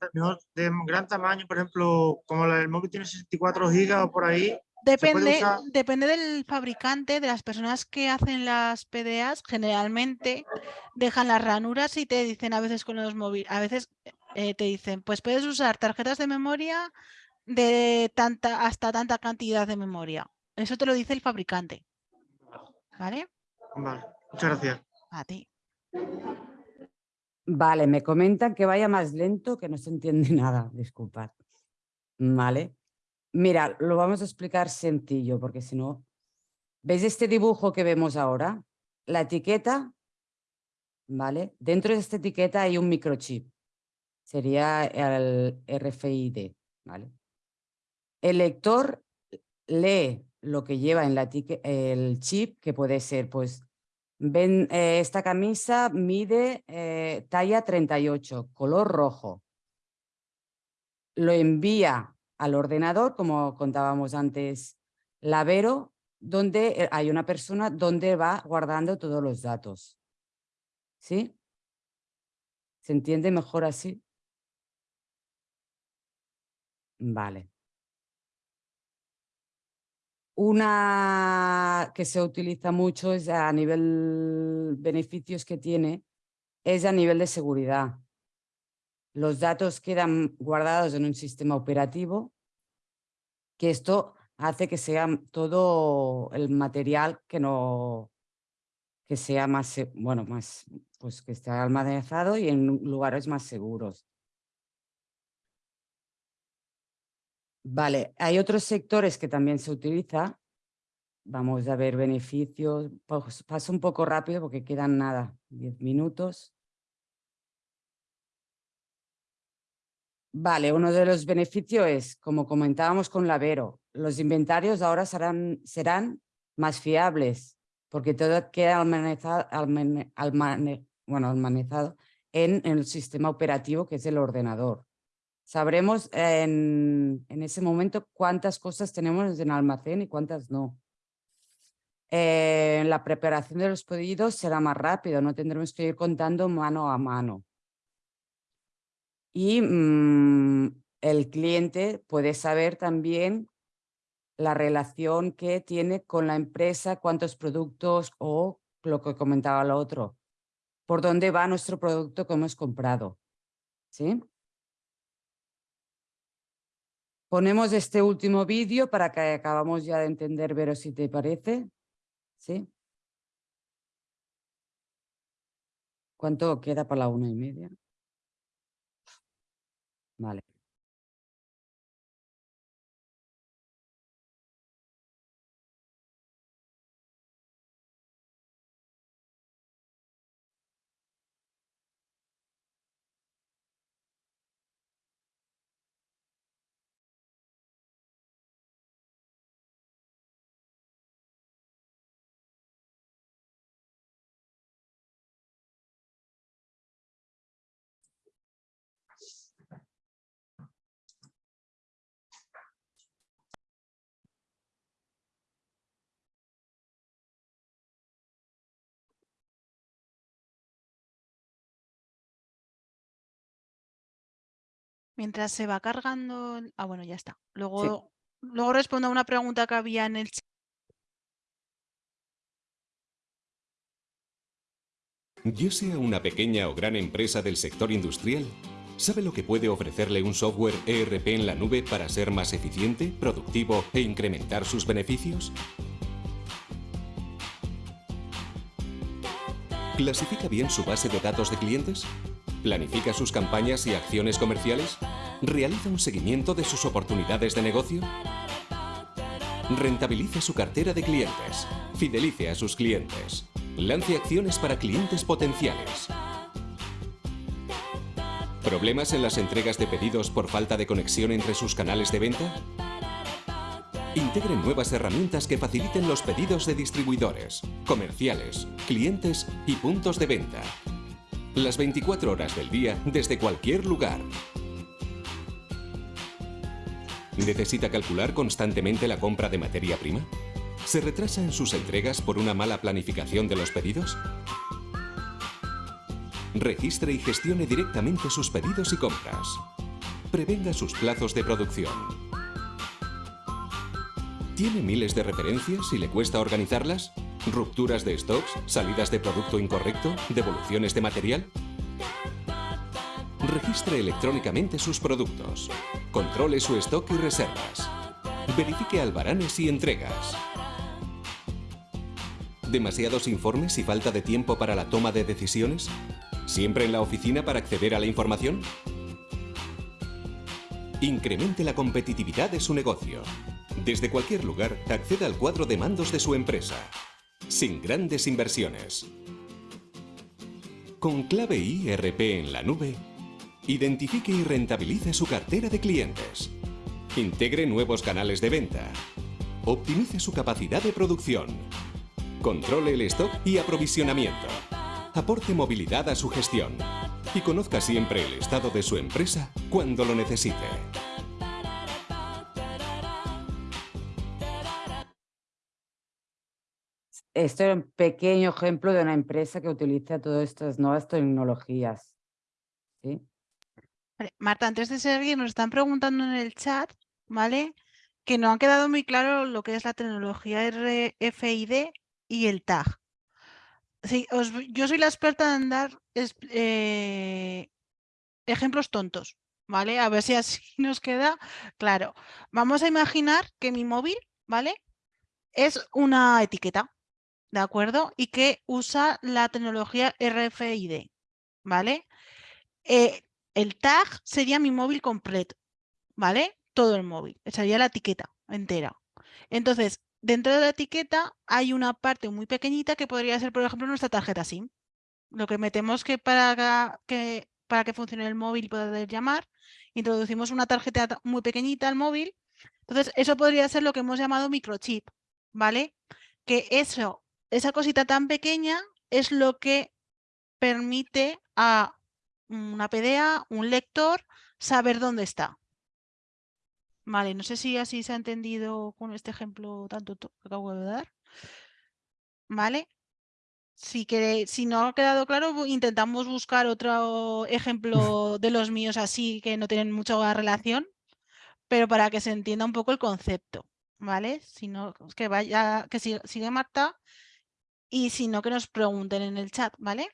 gran tamaño, por ejemplo, como la del móvil tiene 64 gigas o por ahí, Depende, usar? depende del fabricante, de las personas que hacen las PDAs, generalmente dejan las ranuras y te dicen a veces con los móviles, a veces eh, te dicen, pues puedes usar tarjetas de memoria de tanta hasta tanta cantidad de memoria. Eso te lo dice el fabricante. ¿Vale? Vale, muchas gracias. A ti. Vale, me comentan que vaya más lento, que no se entiende nada, disculpad. Vale. Mira, lo vamos a explicar sencillo, porque si no... ¿Veis este dibujo que vemos ahora? La etiqueta, ¿vale? Dentro de esta etiqueta hay un microchip. Sería el RFID, ¿vale? El lector lee lo que lleva en la el chip, que puede ser, pues, ven, eh, esta camisa mide eh, talla 38, color rojo. Lo envía al ordenador, como contábamos antes, Lavero, donde eh, hay una persona donde va guardando todos los datos. ¿Sí? ¿Se entiende mejor así? Vale. Una que se utiliza mucho es a nivel beneficios que tiene, es a nivel de seguridad. Los datos quedan guardados en un sistema operativo, que esto hace que sea todo el material que no que sea más, bueno, más, pues que esté almacenado y en lugares más seguros. Vale, hay otros sectores que también se utiliza. Vamos a ver beneficios. Pues, Paso un poco rápido porque quedan nada, 10 minutos. Vale, uno de los beneficios es, como comentábamos con Lavero, los inventarios ahora serán, serán más fiables porque todo queda bueno, almacenado en, en el sistema operativo que es el ordenador. Sabremos en, ese momento cuántas cosas tenemos en almacén y cuántas no. Eh, la preparación de los pedidos será más rápido, no tendremos que ir contando mano a mano. Y mm, el cliente puede saber también la relación que tiene con la empresa, cuántos productos o lo que comentaba lo otro, por dónde va nuestro producto que hemos comprado. ¿Sí? Ponemos este último vídeo para que acabamos ya de entender, Vero, si te parece. ¿Sí? ¿Cuánto queda para la una y media? Vale. Mientras se va cargando... Ah, bueno, ya está. Luego, luego respondo a una pregunta que había en el chat. Ya sea una pequeña o gran empresa del sector industrial, ¿sabe lo que puede ofrecerle un software ERP en la nube para ser más eficiente, productivo e incrementar sus beneficios? ¿Clasifica bien su base de datos de clientes? ¿Planifica sus campañas y acciones comerciales? ¿Realiza un seguimiento de sus oportunidades de negocio? Rentabilice su cartera de clientes. Fidelice a sus clientes. Lance acciones para clientes potenciales. ¿Problemas en las entregas de pedidos por falta de conexión entre sus canales de venta? Integre nuevas herramientas que faciliten los pedidos de distribuidores, comerciales, clientes y puntos de venta. Las 24 horas del día desde cualquier lugar. ¿Necesita calcular constantemente la compra de materia prima? ¿Se retrasa en sus entregas por una mala planificación de los pedidos? Registre y gestione directamente sus pedidos y compras. Prevenga sus plazos de producción. ¿Tiene miles de referencias y le cuesta organizarlas? ¿Rupturas de stocks? ¿Salidas de producto incorrecto? ¿Devoluciones de material? Registre electrónicamente sus productos. Controle su stock y reservas. Verifique albaranes y entregas. ¿Demasiados informes y falta de tiempo para la toma de decisiones? ¿Siempre en la oficina para acceder a la información? Incremente la competitividad de su negocio. Desde cualquier lugar, acceda al cuadro de mandos de su empresa. Sin grandes inversiones. Con clave IRP en la nube, identifique y rentabilice su cartera de clientes. Integre nuevos canales de venta. Optimice su capacidad de producción. Controle el stock y aprovisionamiento. Aporte movilidad a su gestión. Y conozca siempre el estado de su empresa cuando lo necesite. Esto era un pequeño ejemplo de una empresa que utiliza todas estas nuevas tecnologías. ¿sí? Marta, antes de seguir, nos están preguntando en el chat, ¿vale? Que no han quedado muy claro lo que es la tecnología RFID y el tag. Sí, yo soy la experta en dar eh, ejemplos tontos, ¿vale? A ver si así nos queda claro. Vamos a imaginar que mi móvil, ¿vale? Es una etiqueta, ¿de acuerdo? Y que usa la tecnología RFID, ¿vale? Eh, el tag sería mi móvil completo, ¿vale? Todo el móvil, sería la etiqueta entera. Entonces, dentro de la etiqueta hay una parte muy pequeñita que podría ser, por ejemplo, nuestra tarjeta SIM. Lo que metemos que para que, para que funcione el móvil y poder llamar, introducimos una tarjeta ta- muy pequeñita al móvil. Entonces, eso podría ser lo que hemos llamado microchip, ¿vale? Que eso, esa cosita tan pequeña es lo que permite a una PDA, un lector, saber dónde está. Vale, no sé si así se ha entendido con este ejemplo tanto que acabo de dar. ¿Vale? Si, si no ha quedado claro, intentamos buscar otro ejemplo de los míos así que no tienen mucha relación, pero para que se entienda un poco el concepto, ¿vale? Si no, que vaya, que sigue Marta y si no, que nos pregunten en el chat, ¿vale?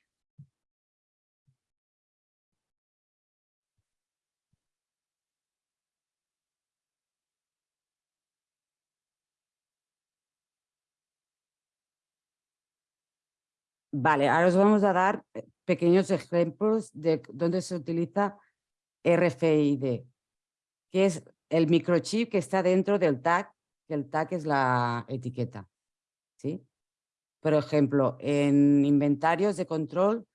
Vale, ahora os vamos a dar eh, pequeños ejemplos de dónde se utiliza RFID, que es el microchip que está dentro del tag, que el tag es la etiqueta. ¿sí? Por ejemplo, en inventarios de control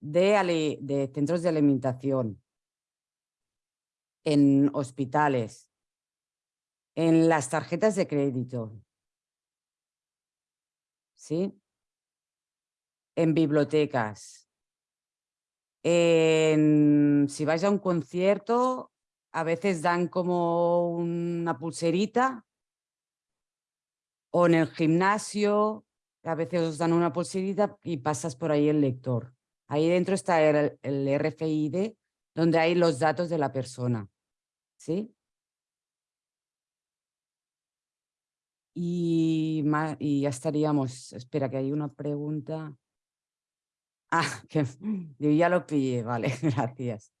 de, centros de alimentación, en hospitales, en las tarjetas de crédito. ¿Sí? en bibliotecas. En- si vais a un concierto, a veces dan como una pulserita. O en el gimnasio, a veces os dan una pulserita y pasas por ahí el lector. Ahí dentro está el, RFID donde hay los datos de la persona. ¿Sí? Y, y ya estaríamos. Espera, que hay una pregunta. Ah, que yo ya lo pillé, vale, gracias.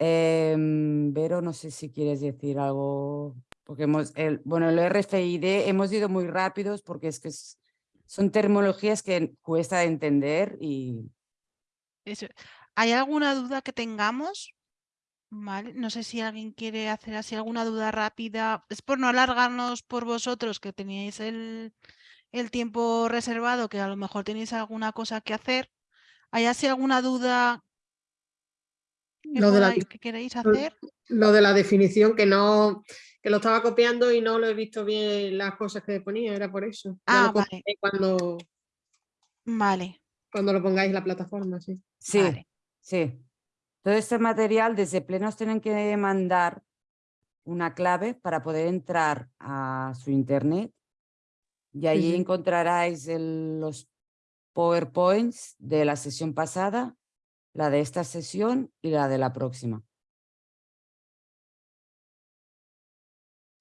Em, Vero, no sé si quieres decir algo, porque hemos, el, bueno, el RFID hemos ido muy rápidos porque es que es- son terminologías que cuesta de entender y Eso. ¿Hay alguna duda que tengamos? Vale, no sé si alguien quiere hacer así alguna duda rápida. Es por no alargarnos por vosotros que teníais el, el tiempo reservado, que a lo mejor tenéis alguna cosa que hacer. ¿Hay así alguna duda que, Lo de la que queréis hacer? Lo de la definición, que no, que lo estaba copiando y no lo he visto bien las cosas que ponía, era por eso. Ah, vale. cuando, Vale, cuando lo pongáis en la plataforma, sí. sí, Vale. sí. Todo este material desde plenos tienen que mandar una clave para poder entrar a su internet y allí Ujú. encontraráis el- los PowerPoints de la sesión pasada, la de esta sesión y la de la próxima.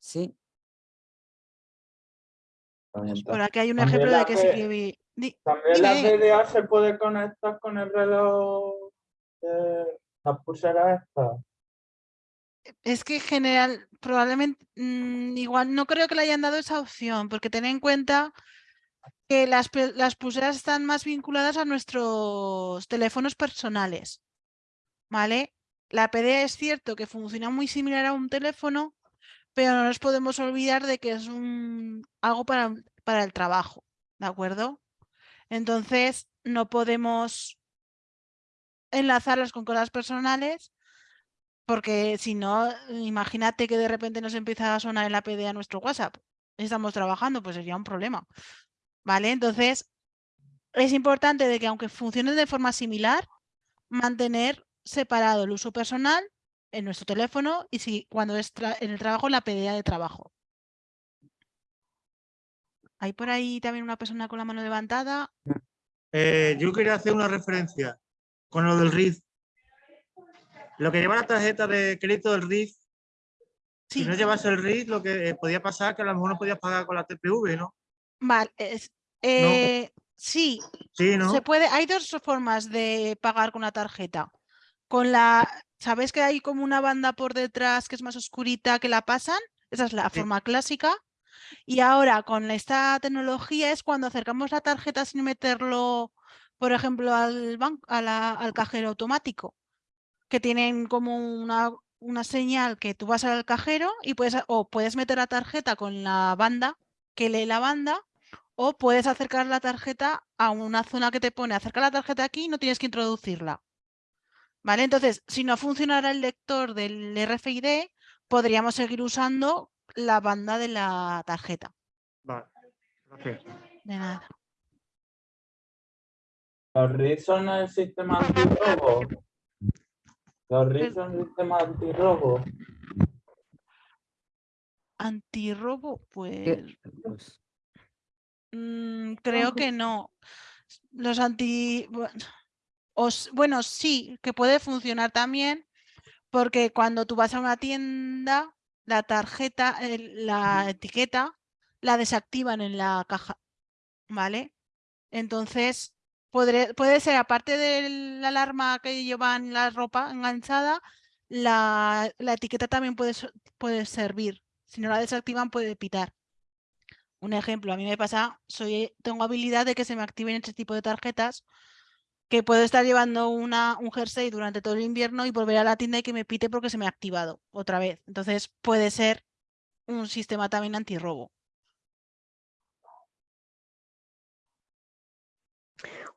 Sí, por aquí hay un También ejemplo de la que di- También la. PDA se puede conectar con el reloj de las pulseras estas. Es que en general, probablemente, mm, igual no creo que le hayan dado esa opción, porque ten en cuenta que las, las pulseras están más vinculadas a nuestros teléfonos personales, ¿vale? La PDA es cierto que funciona muy similar a un teléfono, pero no nos podemos olvidar de que es un, algo para, para el trabajo, ¿de acuerdo? Entonces, no podemos enlazarlas con cosas personales porque si no, imagínate que de repente nos empieza a sonar en la PDA nuestro WhatsApp. Estamos trabajando, pues sería un problema. ¿Vale? Entonces, es importante de que aunque funcionen de forma similar, mantener separado el uso personal en nuestro teléfono y si cuando es en el trabajo, la PDA de trabajo. Hay por ahí también una persona con la mano levantada. Eh, yo quería hacer una referencia con lo del RIF. Lo que lleva la tarjeta de crédito del RIF, Sí, si no llevase el RIF, lo que eh, podía pasar que a lo mejor no podías pagar con la TPV, ¿no? vale. es- eh, sí, Sí, ¿no? Se puede, hay dos formas de pagar con una tarjeta. Con la, ¿sabes que hay como una banda por detrás que es más oscurita que la pasan? Esa es la Sí. forma clásica. Y ahora con esta tecnología es cuando acercamos la tarjeta sin meterlo, por ejemplo, al banco, al cajero automático, que tienen como una, una señal que tú vas al cajero y puedes, o puedes meter la tarjeta con la banda, que lee la banda, o puedes acercar la tarjeta a una zona que te pone acerca la tarjeta aquí y no tienes que introducirla. ¿Vale? Entonces, si no funcionara el lector del RFID, podríamos seguir usando la banda de la tarjeta. Vale. gracias. De nada. Los RIS son el sistema antirrobo. Los RIS son el sistema antirrobo. Antirrobo, pues pues, mm, creo que no. Los anti... o bueno, sí, que puede funcionar también, porque cuando tú vas a una tienda, la tarjeta, la etiqueta, la desactivan en la caja, ¿vale? Entonces, podré- puede ser, aparte de la alarma que llevan la ropa enganchada, la, la etiqueta también puede servir. Si no la desactivan, puede pitar. Un ejemplo, a mí me pasa, soy, tengo habilidad de que se me activen este tipo de tarjetas, que puedo estar llevando una, un jersey durante todo el invierno y volver a la tienda y que me pite porque se me ha activado otra vez. Entonces puede ser un sistema también antirrobo.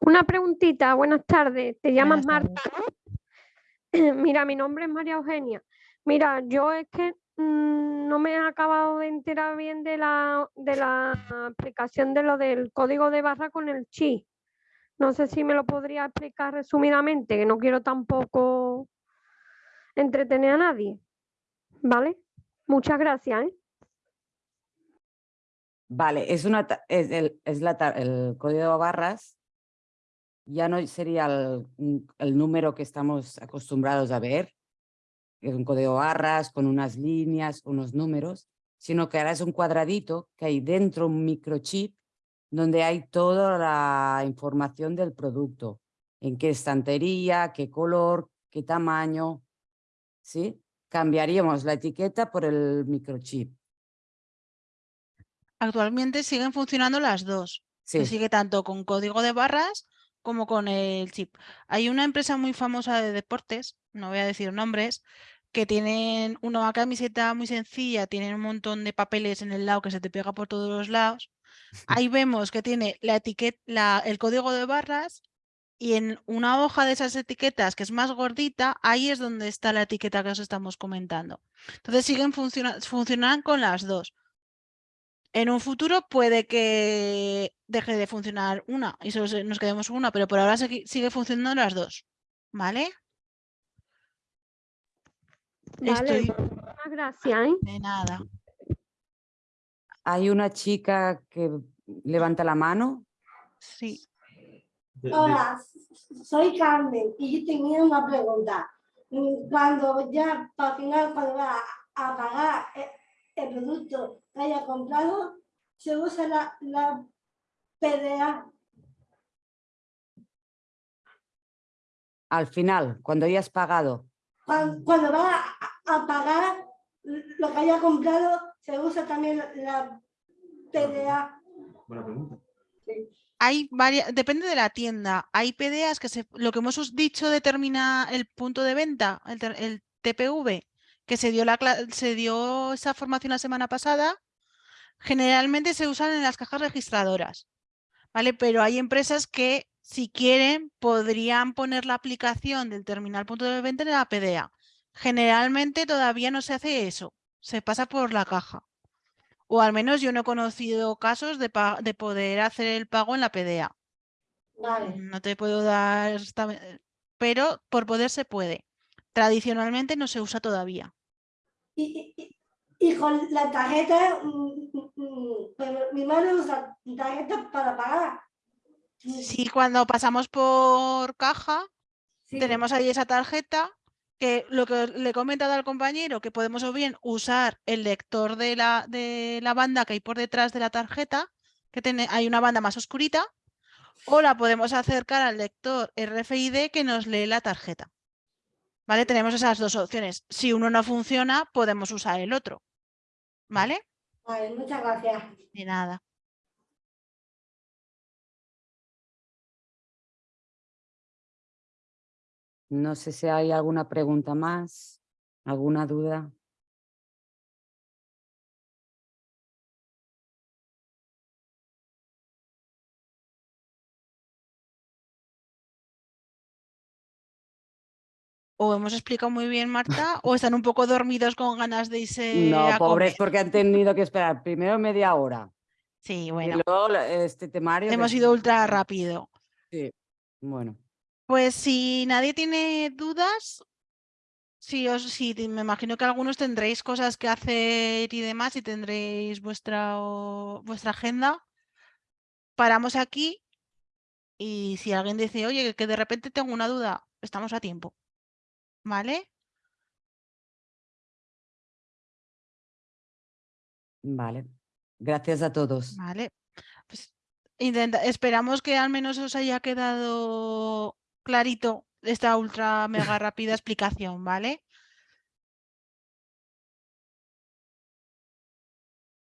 Una preguntita, buenas tardes. ¿Te llamas Buenas Marta? Mira, mi nombre es María Eugenia. Mira, yo es que mm, no me he acabado de enterar bien de la, de la explicación de lo del código de barra con el chi. No sé si me lo podría explicar resumidamente, que no quiero tampoco entretener a nadie. ¿Vale? Muchas gracias. ¿eh? Vale, es, una, es, el, es la el código de barras ya no sería el, número que estamos acostumbrados a ver, es un código barras con unas líneas, unos números, sino que ahora es un cuadradito que hay dentro un microchip donde hay toda la información del producto, en qué estantería, qué color, qué tamaño, ¿sí? Cambiaríamos la etiqueta por el microchip. Actualmente siguen funcionando las dos. Se sigue tanto con código de barras como con el chip. Hay una empresa muy famosa de deportes, no voy a decir nombres, que tienen una camiseta muy sencilla, tienen un montón de papeles en el lado que se te pega por todos los lados. Ahí vemos que tiene la etiqueta, el código de barras y en una hoja de esas etiquetas que es más gordita, ahí es donde está la etiqueta que os estamos comentando. Entonces siguen funcionando, funcionan con las dos. En un futuro puede que deje de funcionar una y solo nos quedemos con una, pero por ahora sigue funcionando las dos. ¿Vale? Vale, Estoy muchas gracias. ¿eh? de nada. Hay una chica que levanta la mano. Sí. Hola, soy Carmen y yo tenía una pregunta. Mm, Cuando ya, para final, cuando va a pagar e- el producto que haya comprado, se usa la, la PDA. Al final, cuando ya has pagado, Cuando, cuando va a, a pagar lo que haya comprado, se usa también la PDA. Buena pregunta. Hay varias, depende de la tienda. Hay PDAs que se, lo que hemos dicho determina el punto de venta, el, el TPV, que se dio, la, se dio esa formación la semana pasada. Generalmente se usan en las cajas registradoras, ¿vale? Pero hay empresas que, si quieren, podrían poner la aplicación del terminal punto de venta en la PDA. Generalmente todavía no se hace eso, se pasa por la caja. O al menos yo no he conocido casos de, poder hacer el pago en la PDA. Vale. No te puedo dar, esta- pero por poder se puede. Tradicionalmente no se usa todavía. Y, y- y con la tarjeta, mm, mm, mm, mi madre usa tarjeta para pagar. Si cuando pasamos por caja, Sí. tenemos ahí esa tarjeta, que lo que le he comentado al compañero, que podemos o bien usar el lector de la, de la banda que hay por detrás de la tarjeta, que tiene, hay una banda más oscurita, o la podemos acercar al lector RFID que nos lee la tarjeta. ¿Vale? Tenemos esas dos opciones. Si uno no funciona, podemos usar el otro. ¿Vale? Vale, muchas gracias. De nada. No sé si hay alguna pregunta más, alguna duda. O hemos explicado muy bien, Marta, o están un poco dormidos con ganas de irse No, a pobres, comer. porque han tenido que esperar primero media hora. Sí, Y bueno, luego la- este temario. hemos ido ultra rápido. Sí, bueno. Pues si nadie tiene dudas, si os, si me imagino que algunos tendréis cosas que hacer y demás y tendréis vuestra, o- vuestra agenda. Paramos aquí y si alguien dice, oye, que de repente tengo una duda, estamos a tiempo. ¿Vale? Vale. Gracias a todos. Vale. Pues intenta, esperamos que al menos os haya quedado clarito esta ultra mega rápida explicación, ¿vale?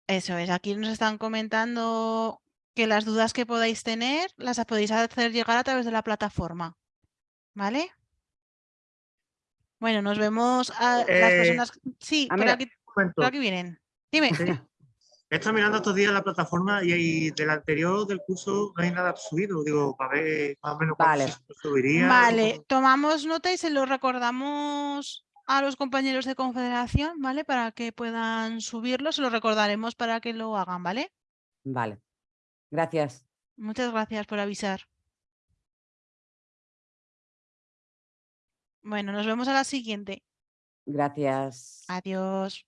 Eso es, aquí nos están comentando que las dudas que podáis tener las podéis hacer llegar a través de la plataforma, ¿vale? Bueno, nos vemos a las Eh, personas. Sí, ah, por mira, aquí, por aquí vienen. Dime. He estado mirando estos días la plataforma y, y del anterior del curso no hay nada subido. Digo, para ver más o menos Vale. subiría. Vale, tomamos nota y se lo recordamos a los compañeros de confederación, ¿vale? Para que puedan subirlo, se lo recordaremos para que lo hagan, ¿vale? Vale. Gracias. Muchas gracias por avisar. Bueno, nos vemos a la siguiente. Gracias. Adiós.